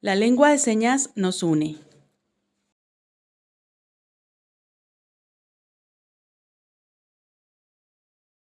La lengua de señas nos une.